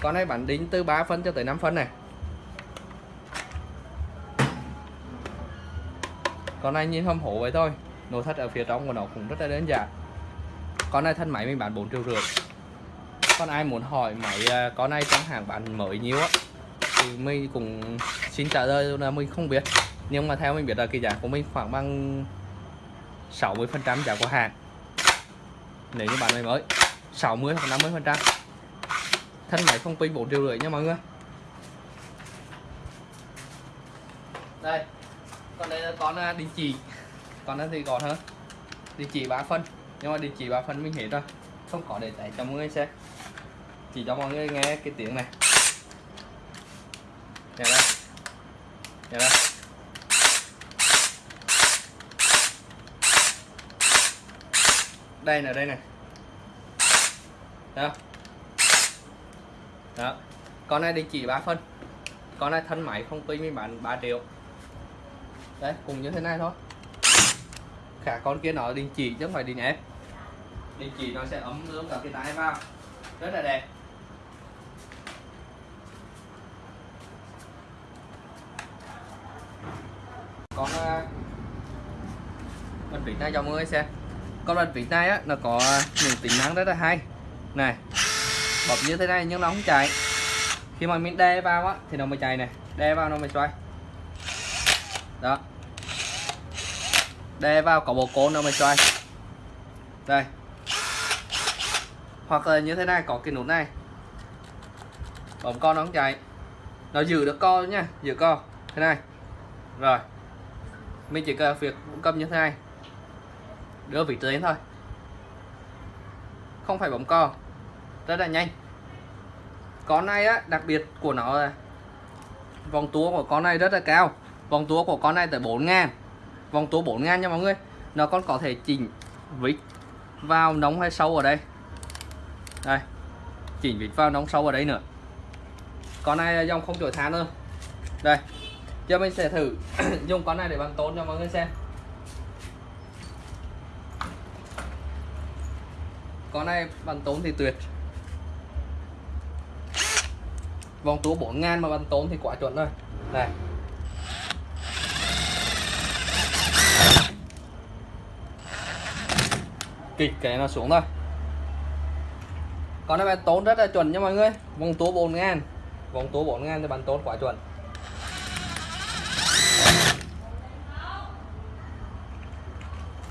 Con này bản đính từ 3 phân cho tới 5 phân này. Con này nhìn hâm hổ vậy thôi nội thất ở phía trong của nó cũng rất là đơn giản. Con này thân máy mình bán 4 triệu rưỡi. Con ai muốn hỏi máy ờ, con này trong hàng bán mới nhiêu á, thì mình cũng xin trả lời là mình không biết. Nhưng mà theo mình biết là cái giá của mình khoảng bằng 60 phần trăm giá của hàng nếu như bạn này mới 60 hoặc 50 phần trăm. Thân máy không pin 4 triệu rưỡi nha mọi người. Đây còn đây là con à, đình chỉ. Con đó thì còn hơn đình chỉ 3 phân nhưng mà đình chỉ 3 phân mình hết rồi. Không có để tải cho mọi người xem. Chỉ cho mọi người nghe cái tiếng này. Nghe đây Nghe đây đây là đây này đó. Đó. Con này đình chỉ 3 phân. Con này thân máy không pin mình bán 3 triệu. Đấy cùng như thế này thôi. Cả con kia nó đình chỉ chứ không phải đình ép. Đình chỉ nó sẽ ấm ướm cả cái tay vào. Rất là đẹp. Con uh, bị vịt này cho mọi người xem con vịt vịt này á, nó có những tính năng rất là hay. Này bấm như thế này nhưng nó không chạy. Khi mà mình đe vào á, thì nó mới chạy này. Đe vào nó mới xoay. Đó. Đe vào có bộ côn nó mới xoay. Đây. Hoặc là như thế này, có cái nút này. Bấm con nó không chạy. Nó giữ được co nha, giữ co thế này. Rồi. Mình chỉ cần việc cầm như thế này đưa vị tuyến thôi. Không phải bấm co. Rất là nhanh. Con này á, đặc biệt của nó là vòng tua của con này rất là cao. Vòng tua của con này tới 4 ngàn. Vòng tua 4 ngàn nha mọi người. Nó còn có thể chỉnh vít vào nóng hay sâu ở đây. Đây, chỉnh vít vào nóng sâu ở đây nữa. Con này là dòng không chổi than nữa đây, giờ mình sẽ thử dùng con này để bằng tốn cho mọi người xem. Con này bắn tốn thì tuyệt. Vòng tua 4 ngàn mà bắn tốn thì quá chuẩn rồi. Này. Kịch cái nó xuống thôi. Con này bắn tốn rất là chuẩn nha mọi người. Vòng tua 4 ngàn. Vòng tua 4 ngàn thì bắn tốn quá chuẩn.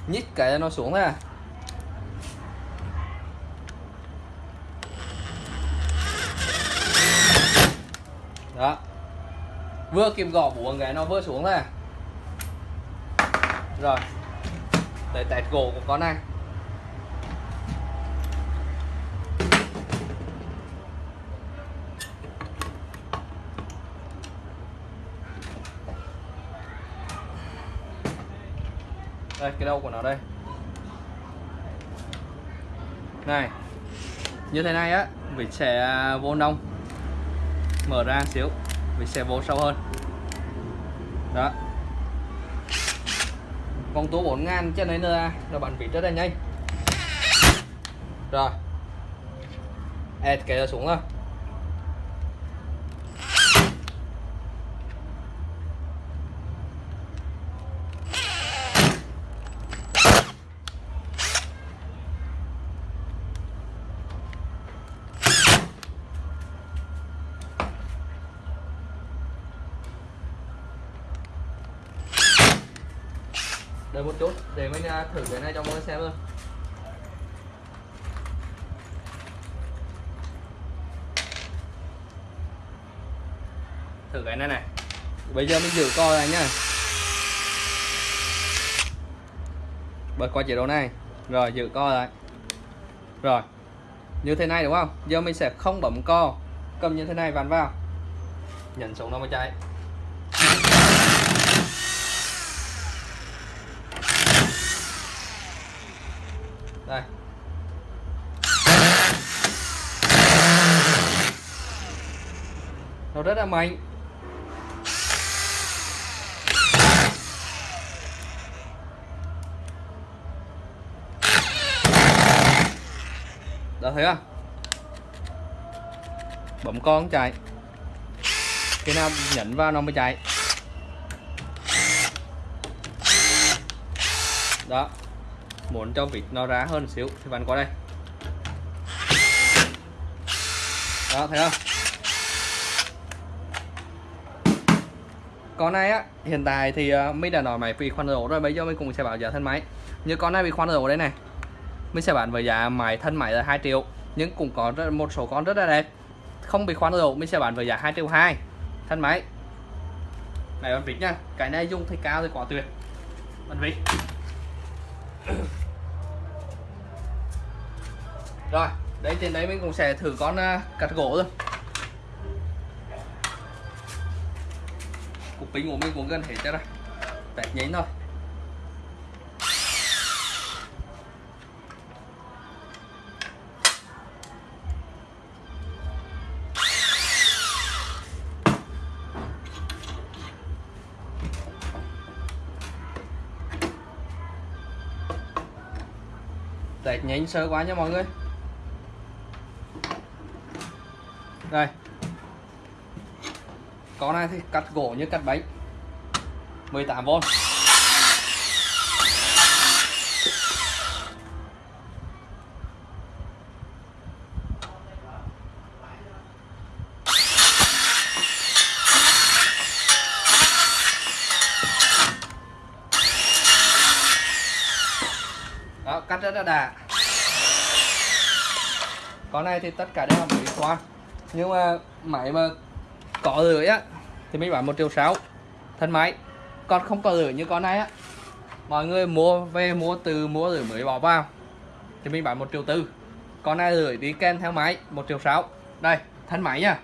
Nhích cái nó xuống thôi à đó vừa kìm gõ buông cái nó vừa xuống này rồi. Để tẹt gỗ của con này. Đây, cái đầu của nó đây. Này, như thế này á, mình sẽ à, vô nông. Mở ra xíu mình sẽ vô sâu hơn. Đó. Con tua 4 ngàn cho nên là nó bắn vịt rất là nhanh. Rồi. Ẹt cái xuống rồi đợi một chút để mình à, thử cái này cho mọi người xem luôn thử cái này này. Bây giờ mình giữ coi này nhá. Bật qua chế độ này. Rồi, giữ co lại. Rồi. Như thế này đúng không? Giờ mình sẽ không bấm co. Cầm như thế này vặn vào. Nhấn xuống nó mới chạy đây nó rất là mạnh. Đó thấy không? Bấm con chạy. Khi nào nhấn vào nó mới chạy. Đó. Muốn cho vịt nó ra hơn xíu thì bạn qua đây. Đó, thấy không? Con này á hiện tại thì ờ, uh, mình đã nói máy bị khoan rổ rồi bây giờ mình cũng sẽ bảo giá thân máy. Như con này bị khoan rổ đây này mình sẽ bán với giá máy thân máy là 2 triệu nhưng cũng có rất, một số con rất là đẹp. Không bị khoan rổ mình sẽ bán với giá 2 triệu 2 thân máy. Này con vịt nha cái này dùng thì cao thì quá tuyệt. Con vịt rồi đây trên đấy mình cũng sẽ thử con uh, cắt gỗ luôn cục pin của mình cũng gần hết cho rồi bẹt nhánh thôi. Tẹt nhánh sơ quá nha mọi người. Đây con này thì cắt gỗ như cắt bánh 18V đó, cắt rất là đà. Con này thì tất cả đều là máy khoan. Nhưng mà máy mà có lưỡi á thì mình bán một triệu sáu. Thân máy còn không có lưỡi như con này á. Mọi người mua về mua từ mua lưỡi mới bỏ vào thì mình bán một triệu tư. Con này lưỡi đi kèm theo máy một triệu sáu. Đây thân máy nha.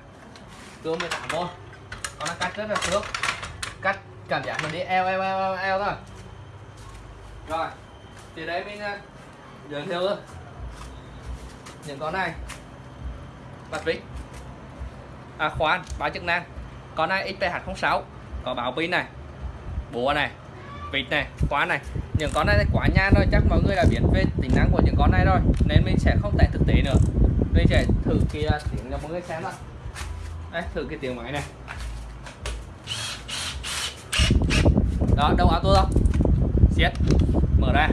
Cưa 18 v con này cắt rất là sướng cắt cảm giác mình đi eo eo eo eo, eo thôi. Rồi thì đấy mình à, giới thiệu những con này. Bật vít à khoan báo chức năng. Con này XPH06 có báo pin này búa này vịt này khóa này. Những con này quá nha, rồi chắc mọi người đã biết về tính năng của những con này rồi nên mình sẽ không test thực tế nữa. Mình sẽ thử kia à, tiếng cho mọi người xem thôi đây thử cái tiếng máy này. Đó đâu áo tôi đâu siết. Mở ra.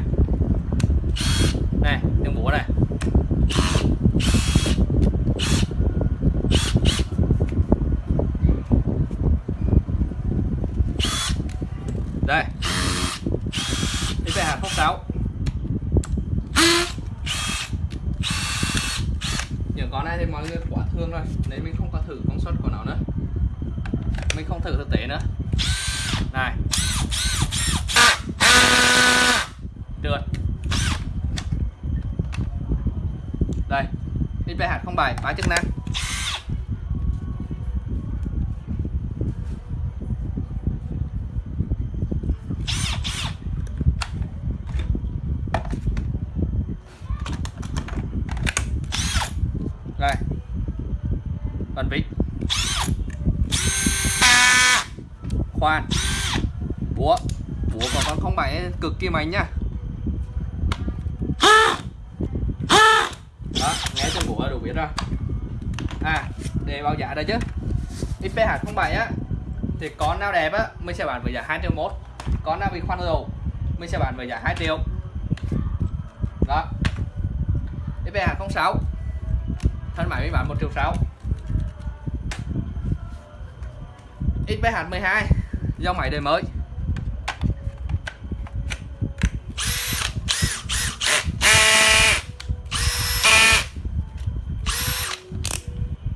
Này tiếng búa này đây đi về hàng 06 những con này thì mọi người quá thương rồi nên mình không có thử công suất của nó nữa mình không thử thực tế nữa. Này. Trượt đây. Ip hạt không bài. Phá chức năng đây phần vít khoan búa búa của con không bảy cực kỳ mạnh nhá đó nghe trong búa đủ biết rồi. À để báo giá đây chứ. XPH07 á thì con nào đẹp á mình sẽ bán với giá 2 triệu một. Con nào bị khoan dầu mình sẽ bán với giá 2 triệu. Đó. XPH06 thân máy mình bán 1 triệu 6 XPH12 dòng máy đời mới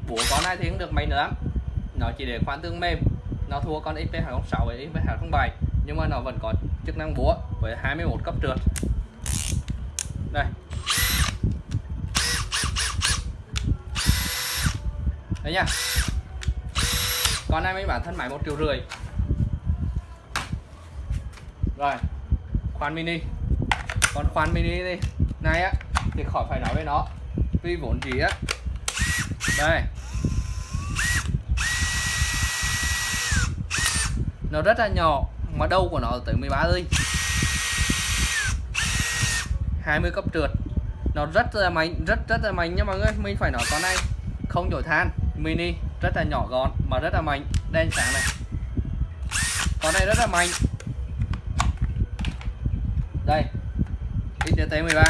búa con máy nữa. Nó chỉ để khoan tương mềm. Nó thua con XPH06 với XPH07 nhưng mà nó vẫn có chức năng búa với 21 cấp trượt. Đây. Đấy nha. Con này mới bản thân máy một triệu rưỡi. Rồi khoan mini. Còn khoan mini đi này á, thì khỏi phải nói với nó. Vì vốn gì á. Đây. Nó rất là nhỏ, mà đâu của nó tới 13 ly 20 cấp trượt. Nó rất là mạnh, rất rất là mạnh nha mọi người. Mình phải nói con này, không đổi than mini, rất là nhỏ gọn, mà rất là mạnh. Đen sáng này. Con này rất là mạnh. Đây. XDT 13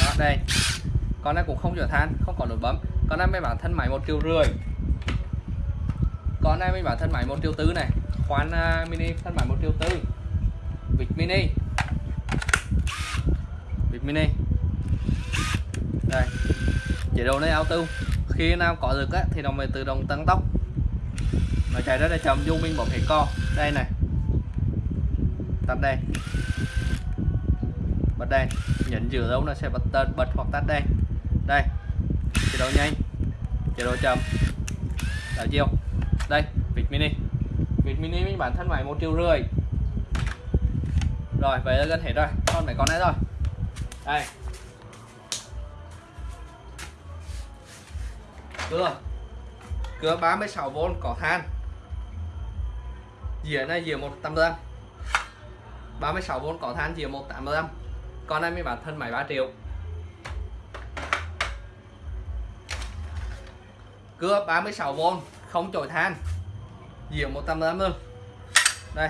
đó đây con này cũng không chở than không có nút bấm. Con này mới bản thân máy một triệu rưỡi. Con này mới bản thân máy một triệu tư này. Khoan uh, mini thân máy một triệu tư. Vịt mini. Vịt mini. Đây chế độ này auto. Khi nào có được á, thì nó mới tự động tăng tốc. Nó chạy rất là chậm dung mình bấm hệ co. Đây này. Tắt đây. Bật đây. Nhấn giữ dấu nó sẽ bật tên bật hoặc tắt đây đây. Chế độ nhanh. Chế độ chậm. Đảo chiều đây, vịt mini. Vịt mini mình bản thân phải một triệu rưỡi. Rồi vậy là gần hết rồi con mấy con này rồi. Đây cưa cưa 36V có than. Dĩa này dĩa 185 36V có than dĩa 185 con này mới bán thân máy 3 triệu. Cưa 36V không chổi than. Dĩa 185 luôn đây,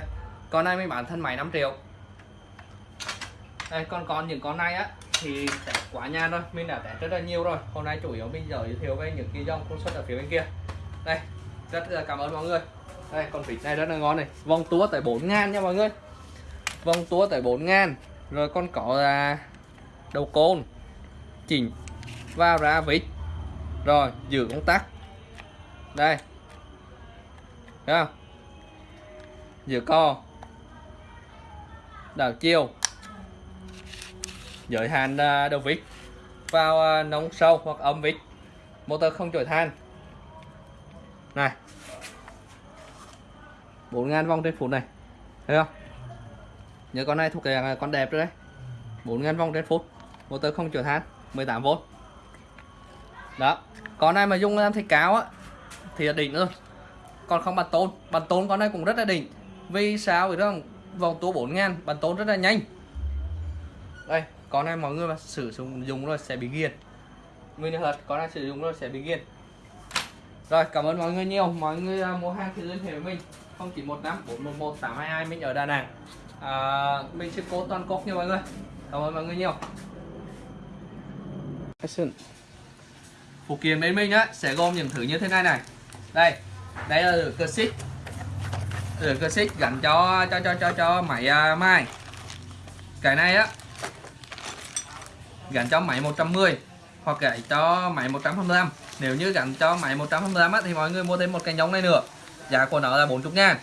con này mới bán thân máy 5 triệu. Đây, con còn những con này á, thì test quá nha rồi, mình đã test rất là nhiều rồi. Hôm nay chủ yếu mình giới thiệu về những cái dòng công suất ở phía bên kia. Đây, rất là cảm ơn mọi người. Đây, con vịt này rất là ngon này. Vòng tua tới 4 ngàn nha mọi người. Vòng tua tới 4 ngàn, rồi con có là đầu côn, chỉnh vào ra vịt. Rồi, giữ công tắc đây. Thấy không? Giữ co. Đảo chiều giới hạn à, đầu vít. Vào à, nóng sâu hoặc âm vít. Motor không chổi than. Này. 4.000 vòng trên phút này. Thấy không? Nhớ con này thuộc cái à, con đẹp rồi đấy. 4.000 vòng trên phút. Motor không chổi than. 18V đó. Con này mà dùng làm thạch cáo á thì là đỉnh luôn còn không bàn tôn. Bàn tôn con này cũng rất là đỉnh. Vì sao? Vậy rằng vòng tua 4 ngàn bàn tôn rất là nhanh. Đây con này mọi người mà sử dụng dùng rồi sẽ bị ghiền. Nguyên thật con này sử dụng rồi sẽ bị ghiền. Rồi cảm ơn mọi người nhiều. Mọi người à, mua hàng thì liên hệ với mình. 0915 411 822 mình ở Đà Nẵng. À, mình sẽ cố toàn quốc nha mọi người. Cảm ơn mọi người nhiều. Action. phụ kiện bên mình á sẽ gồm những thứ như thế này này đây đây là cơ xích. Cơ xích gắn cho cho cho cho cho máy à, uh, mai cái này á gắn cho máy 110 hoặc gãy cho máy 125 nếu như gắn cho máy 125 á, thì mọi người mua thêm một cái nhông này nữa. Giá của nó là 40 ngàn.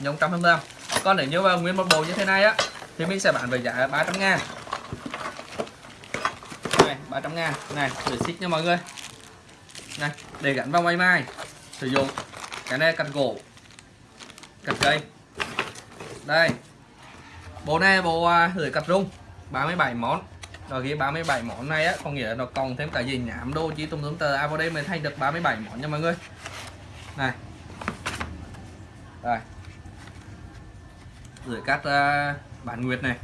Nhông 125 còn nếu như vào nguyên một bộ như thế này á thì mình sẽ bán với giá 300 ngàn. Này 300 ngàn. Này để xích nha mọi người. Này để gắn vào máy mai sử dụng cái này cắt gỗ cắt cây. Đây bộ này bộ à, lưỡi cắt rung 37 món. Rồi cái 37 món này á có nghĩa là nó còn thêm cả gì nhảm đô chỉ tùm tùm tờ. À vào đây mới thành được 37 món nha mọi người. Này. Đây. Lưỡi cắt à, uh, bản nguyệt này.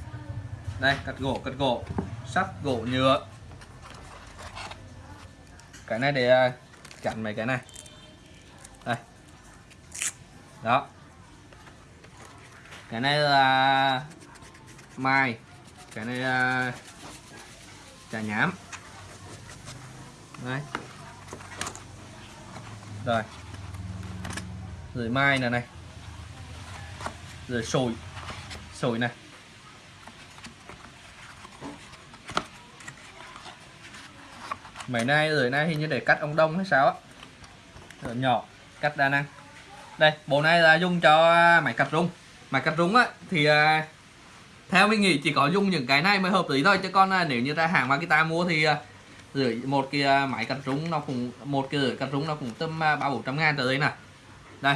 Đây cắt gỗ cắt gỗ. Sắt gỗ nhựa. Cái này để à, uh, chặn mấy cái này đó. Cái này là mai cái này là trà nhám. Đấy. Rồi. Rồi mai này này. Rồi sồi. Sồi này. Mấy nay, rồi nay hình như để cắt ông đông hay sao á. Nhỏ, cắt đa năng đây, bộ này là dùng cho à, máy cặp rung. Máy cặp rung á, thì à, theo mình nghĩ chỉ có dùng những cái này mới hợp lý thôi. Chứ con à, nếu như ra hàng Makita mua thì rưỡi, một cái máy cắt rung nó cũng, một cái rưỡi cắt rung nó cũng tầm ba bốn trăm ngàn tới đây nè. Đây,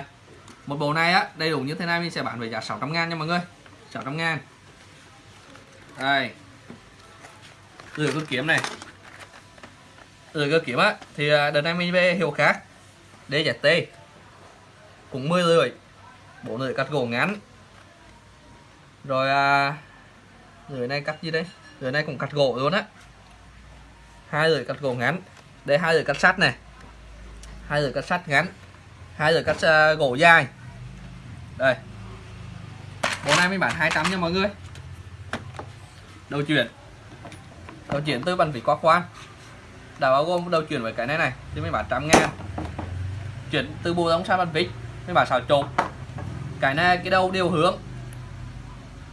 một bộ này á, đầy đủ như thế này mình sẽ bán với giá 600 ngàn nha mọi người. 600 ngàn. Đây. Rưỡi cơ kiếm này. Rưỡi cơ kiếm á, thì đợt này mình về hiệu khác DZT cũng 10 rưỡi bộ rưỡi cắt gỗ ngắn. Rồi à, rưỡi này cắt gì đây? Rưỡi này cũng cắt gỗ luôn á. Hai rưỡi cắt gỗ ngắn. Đây hai rưỡi cắt sắt này. Hai rưỡi cắt sắt ngắn. Hai rưỡi cắt uh, gỗ dài. Đây. Bộ này mình bán 200 nha mọi người. Đầu chuyển. Đầu chuyển từ bàn vỉ qua khoan đã bao gồm đầu chuyển với cái này này thì mình bán trăm ngàn. Chuyển từ bù đóng sang bàn vít mình bà xào trộn. Cài na cái đâu đều hướng.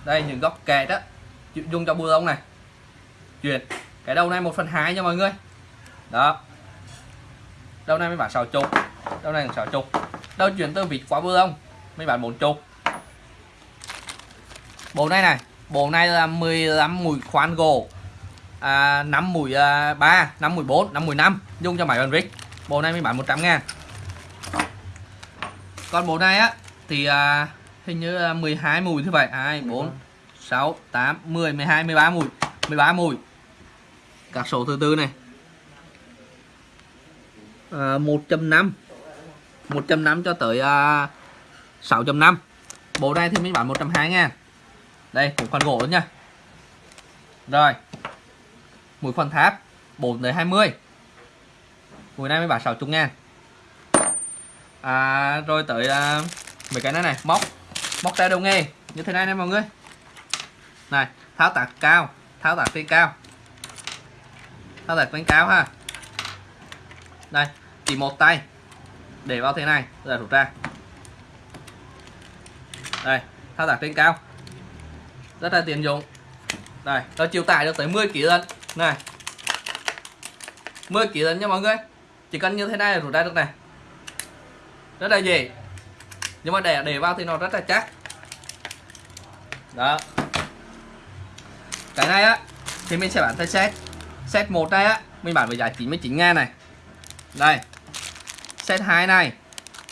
Đây những góc kẹt đó dùng cho bùa ông này. Chuyển. Cái đầu này một phần hai nha mọi người. Đó. Đầu này mấy bạn sáu chục đầu này sáu chục đầu chuyển từ vịt quá bưa không mấy bạn bốn chục bộ này này. Bộ này là 15 mùi khoan gỗ. À, 5 mùi à, 3 5 mùi 4 5 mùi 5 dùng cho máy bàn vít bộ này mấy bạn 100 ngàn còn bộ này á thì à, hình như là 12 mùi như vậy. 2 4 6 8 10 12 13 mùi. 13 mùi. Các số thứ tư này. À, 1.5 1.5 cho tới à, 6.5 bộ này thì mình bán 120 ngàn. Đây cũng khoan gỗ nữa nha. Rồi. Mũi khoan tháp 4 tới 20 mũi này mới bán 60 ngàn à, rồi tới à, mấy cái này này. Móc. Móc tay đồng nghề như thế này nè mọi người. Này tháo tạc cao. Tháo tạc trên cao. Tháo tạc trên cao ha. Đây chỉ một tay. Để vào thế này rồi rút ra. Đây thao tác trên cao. Rất là tiện dụng. Đây nó chịu tải được tới 10 kg lần này. 10 kg lần nha mọi người. Chỉ cần như thế này là rút ra được này rất là gì nhưng mà để để vào thì nó rất là chắc. Đó. Cái này á thì mình sẽ bán theo set. Set một này á mình bán với giá 99 ngàn này. Đây. Set 2 này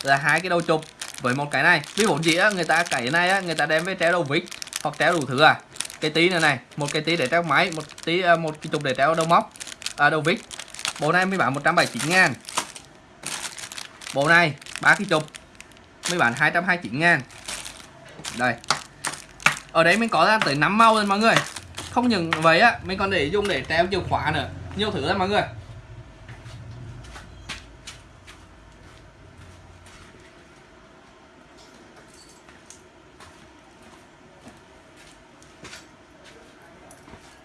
là hai cái đầu chụp với một cái này. Ví dụ gì á người ta cái này á người ta đem với treo đầu vít hoặc treo đủ thứ à. Cái tí này này một cái tí để treo máy một tí à, một cái chụp để treo đầu móc à, đầu vít. Bộ này mới bán 179 ngàn bộ này, ba cái chục. Mới bán 229 ngàn. Đây. Ở đấy mình có ra tới 5 màu rồi mọi người. Không những vậy á, mình còn để dùng để treo chìa khóa nữa. Nhiều thứ lắm mọi người.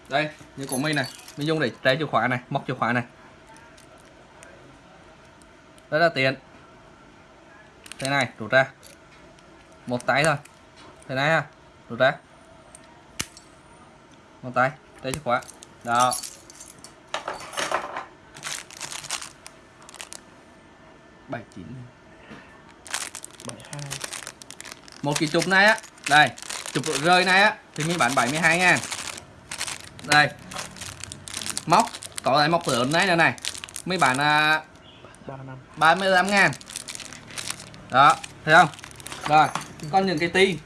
Đây, như của mình này. Mình dùng để treo chìa khóa này, móc chìa khóa này. Rất là tiện thế này rút ra. Một tay thôi. Thế này ha rút ra. Một tay treo chìa khóa. Đó. Bảy chín bảy hai. Một cái chụp này á. Đây chụp rơi này á. Thì mình bán 72 ngàn. Đây. Móc có lại móc lớn này nữa này. Mấy bạn à, ba năm. 35 ngàn đó, thấy không? Rồi, con những cái tí.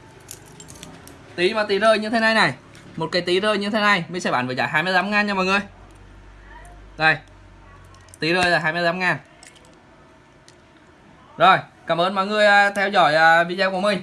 Tí mà tí rơi như thế này này. Một cái tí rơi như thế này, mình sẽ bán với giá 25 ngàn nha mọi người. Đây, tí rơi là 25 ngàn. Rồi, cảm ơn mọi người à, theo dõi à, video của mình.